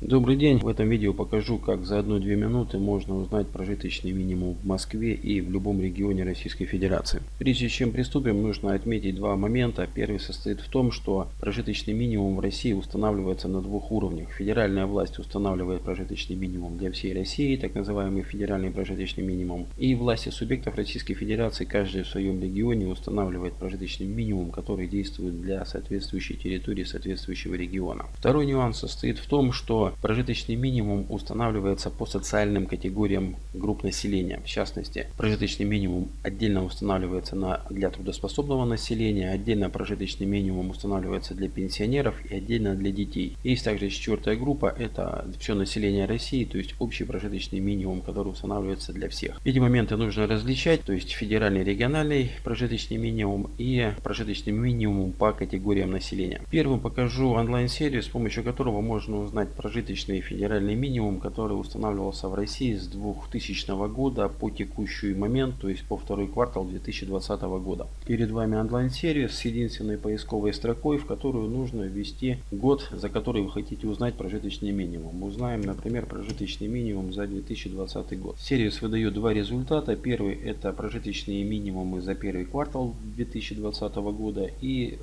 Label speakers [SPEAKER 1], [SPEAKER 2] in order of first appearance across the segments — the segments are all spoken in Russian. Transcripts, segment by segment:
[SPEAKER 1] Добрый день! В этом видео покажу, как за 1-2 минуты можно узнать прожиточный минимум в Москве и в любом регионе Российской Федерации. Прежде чем приступим, нужно отметить два момента. Первый состоит в том, что прожиточный минимум в России устанавливается на двух уровнях. Федеральная власть устанавливает прожиточный минимум для всей России, так называемый федеральный прожиточный минимум. И власти субъектов Российской Федерации, каждый в своем регионе, устанавливает прожиточный минимум, который действует для соответствующей территории соответствующего региона. Второй нюанс состоит в том, что прожиточный минимум устанавливается по социальным категориям групп населения. В частности, прожиточный минимум отдельно устанавливается на, для трудоспособного населения, отдельно прожиточный минимум устанавливается для пенсионеров и отдельно для детей. Есть также четвертая группа, это все население России, то есть общий прожиточный минимум, который устанавливается для всех. Эти моменты нужно различать, то есть федеральный, региональный прожиточный минимум и прожиточный минимум по категориям населения. Первым покажу онлайн-сервис, с помощью которого можно узнать прожиточный прожиточный федеральный минимум, который устанавливался в России с 2000 года по текущий момент, то есть по второй квартал 2020 года. Перед вами онлайн-сервис с единственной поисковой строкой, в которую нужно ввести год, за который вы хотите узнать прожиточный минимум. Узнаем, например, прожиточный минимум за 2020 год. Сервис выдает два результата. Первый это прожиточные минимумы за первый квартал 2020 года и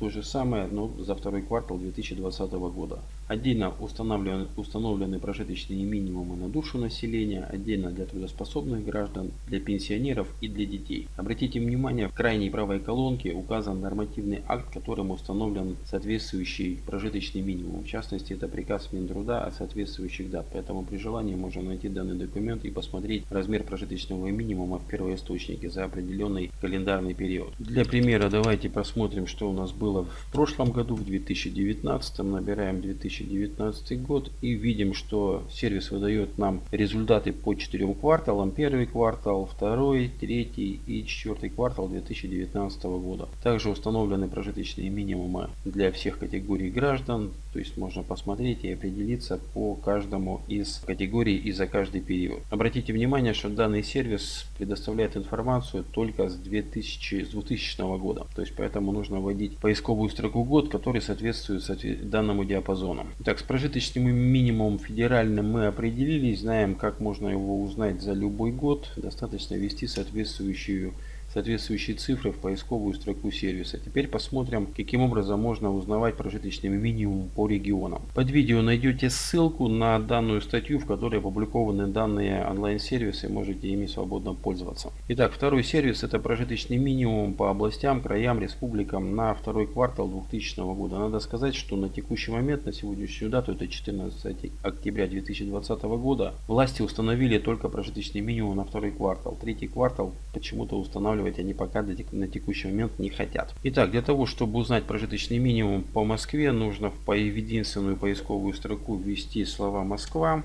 [SPEAKER 1] то же самое, но за второй квартал 2020 года. Отдельно устанавливаем установлены, установлены прожиточные минимумы на душу населения, отдельно для трудоспособных граждан, для пенсионеров и для детей. Обратите внимание, в крайней правой колонке указан нормативный акт, которым установлен соответствующий прожиточный минимум. В частности, это приказ Минтруда о соответствующих дат. Поэтому при желании можно найти данный документ и посмотреть размер прожиточного минимума в первоисточнике за определенный календарный период. Для примера давайте посмотрим, что у нас было в прошлом году, в 2019. Набираем 2019 год год и видим, что сервис выдает нам результаты по четырем кварталам. Первый квартал, второй, третий и четвертый квартал 2019 года. Также установлены прожиточные минимумы для всех категорий граждан. То есть можно посмотреть и определиться по каждому из категорий и за каждый период. Обратите внимание, что данный сервис предоставляет информацию только с 2000, с 2000 года. То есть поэтому нужно вводить поисковую строку год, который соответствует данному диапазону. Так, с прожиточным допустим, минимум федеральным мы определились, знаем, как можно его узнать за любой год. Достаточно ввести соответствующую соответствующие цифры в поисковую строку сервиса. Теперь посмотрим, каким образом можно узнавать прожиточный минимум по регионам. Под видео найдете ссылку на данную статью, в которой опубликованы данные онлайн-сервисы, можете ими свободно пользоваться. Итак, второй сервис это прожиточный минимум по областям, краям, республикам на второй квартал 2000 года. Надо сказать, что на текущий момент, на сегодняшнюю дату, это 14 октября 2020 года, власти установили только прожиточный минимум на второй квартал. Третий квартал почему-то устанавливают устанавливать они пока на текущий момент не хотят. Итак, для того, чтобы узнать прожиточный минимум по Москве, нужно в единственную поисковую строку ввести слова Москва.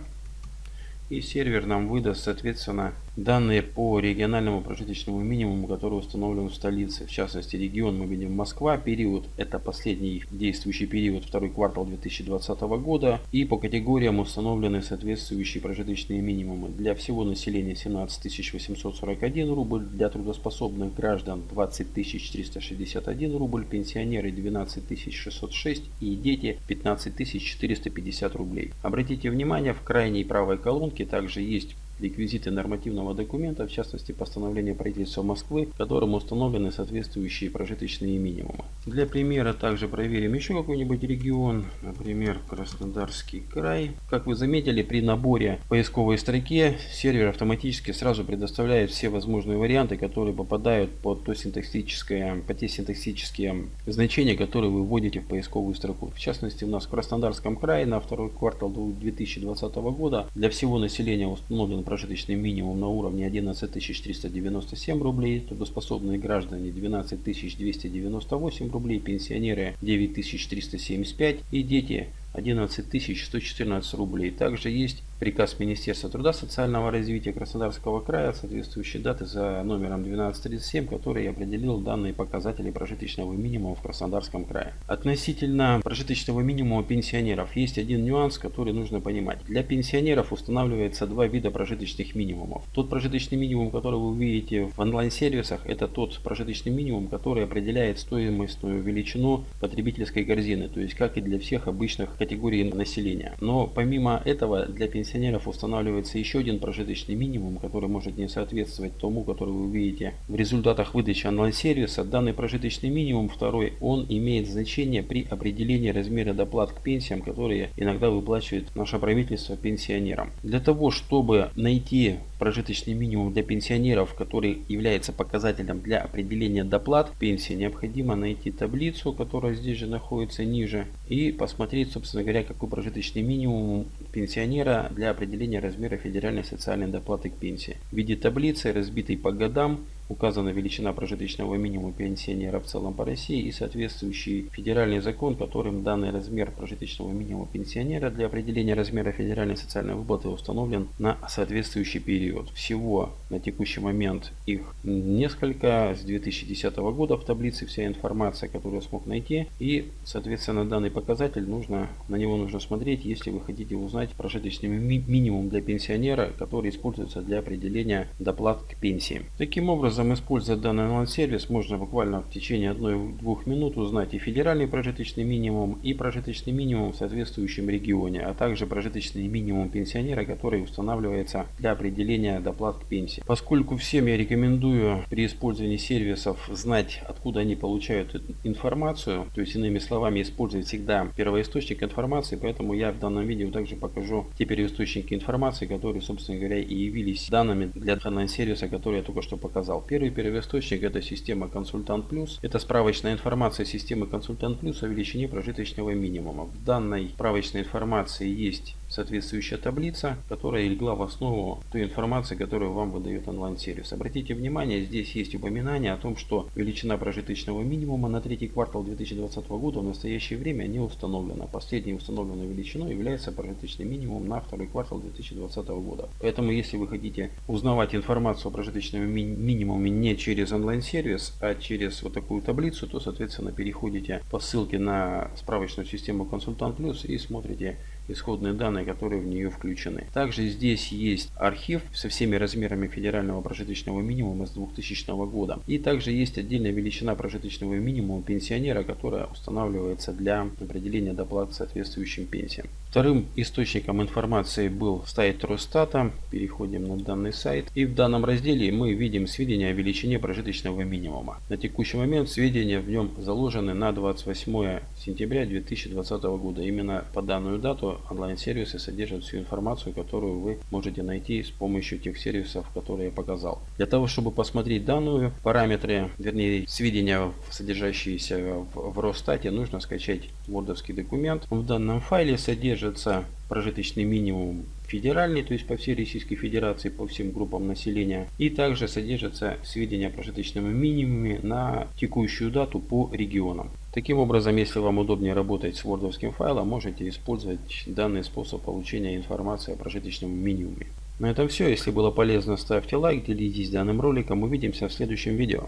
[SPEAKER 1] И сервер нам выдаст, соответственно, Данные по региональному прожиточному минимуму, который установлен в столице, в частности регион мы видим Москва, период это последний действующий период, второй квартал 2020 года. И по категориям установлены соответствующие прожиточные минимумы. Для всего населения 17 841 рубль, для трудоспособных граждан 20 361 рубль, пенсионеры 12 606 и дети 15 450 рублей. Обратите внимание, в крайней правой колонке также есть реквизиты нормативного документа, в частности постановление правительства Москвы, которым установлены соответствующие прожиточные минимумы. Для примера также проверим еще какой-нибудь регион, например Краснодарский край. Как вы заметили, при наборе поисковой строке сервер автоматически сразу предоставляет все возможные варианты, которые попадают под, то синтаксическое, под те синтаксические значения, которые вы вводите в поисковую строку. В частности, у нас в Краснодарском крае на второй квартал 2020 года для всего населения установлен прожиточный минимум на уровне 11 397 рублей, трудоспособные граждане 12 298 рублей, пенсионеры 9 375 и дети 11 114 рублей. Также есть приказ Министерства труда социального развития Краснодарского края, соответствующей даты за номером 1237, который определил данные показатели прожиточного минимума в Краснодарском крае. Относительно прожиточного минимума пенсионеров есть один нюанс, который нужно понимать. Для пенсионеров устанавливается два вида прожиточных минимумов. Тот прожиточный минимум, который вы увидите в онлайн-сервисах, это тот прожиточный минимум, который определяет стоимостную величину потребительской корзины, то есть как и для всех обычных категорий населения. Но помимо этого для пенсионеров устанавливается еще один прожиточный минимум, который может не соответствовать тому, который вы увидите в результатах выдачи онлайн-сервиса. Данный прожиточный минимум, второй, он имеет значение при определении размера доплат к пенсиям, которые иногда выплачивает наше правительство пенсионерам. Для того, чтобы найти прожиточный минимум для пенсионеров, который является показателем для определения доплат пенсии, необходимо найти таблицу, которая здесь же находится ниже, и посмотреть, собственно говоря, какой прожиточный минимум пенсионера для определения размера федеральной социальной доплаты к пенсии. В виде таблицы, разбитой по годам, указана величина прожиточного минимума пенсионера в целом по России и соответствующий федеральный закон, которым данный размер прожиточного минимума пенсионера для определения размера федеральной социальной выплаты установлен на соответствующий период. Всего на текущий момент их несколько. С 2010 года в таблице вся информация, которую я смог найти. И, соответственно, данный показатель нужно, на него нужно смотреть, если вы хотите узнать прожиточный ми минимум для пенсионера, который используется для определения доплат к пенсии. Таким образом, образом, используя данный онлайн-сервис, можно буквально в течение 1-2 минут узнать и федеральный прожиточный минимум, и прожиточный минимум в соответствующем регионе, а также прожиточный минимум пенсионера, который устанавливается для определения доплат к пенсии. Поскольку всем я рекомендую при использовании сервисов знать, откуда они получают информацию, то есть иными словами использовать всегда первоисточник информации, поэтому я в данном видео также покажу те первоисточники информации, которые, собственно говоря, и явились данными для онлайн-сервиса, который я только что показал. Первый первоисточник это система Консультант Плюс. Это справочная информация системы Консультант Плюс о величине прожиточного минимума. В данной справочной информации есть соответствующая таблица, которая легла в основу той информации, которую вам выдает онлайн-сервис. Обратите внимание, здесь есть упоминание о том, что величина прожиточного минимума на третий квартал 2020 года в настоящее время не установлена. Последней установленной величиной является прожиточный минимум на второй квартал 2020 года. Поэтому, если вы хотите узнавать информацию о прожиточном ми минимуме не через онлайн-сервис, а через вот такую таблицу, то, соответственно, переходите по ссылке на справочную систему Консультант Плюс и смотрите исходные данные, которые в нее включены. Также здесь есть архив со всеми размерами федерального прожиточного минимума с 2000 года. И также есть отдельная величина прожиточного минимума пенсионера, которая устанавливается для определения доплат соответствующим пенсиям. Вторым источником информации был сайт Росстата. Переходим на данный сайт. И в данном разделе мы видим сведения о величине прожиточного минимума. На текущий момент сведения в нем заложены на 28 сентября 2020 года. Именно по данную дату онлайн-сервисы содержат всю информацию, которую вы можете найти с помощью тех сервисов, которые я показал. Для того, чтобы посмотреть данную параметры, вернее сведения, содержащиеся в, в Росстате, нужно скачать вордовский документ. В данном файле содержится прожиточный минимум федеральный, то есть по всей Российской Федерации, по всем группам населения. И также содержатся сведения о прожиточном минимуме на текущую дату по регионам. Таким образом, если вам удобнее работать с вордовским файлом, можете использовать данный способ получения информации о прожиточном минимуме. На этом все. Если было полезно, ставьте лайк, делитесь данным роликом. Увидимся в следующем видео.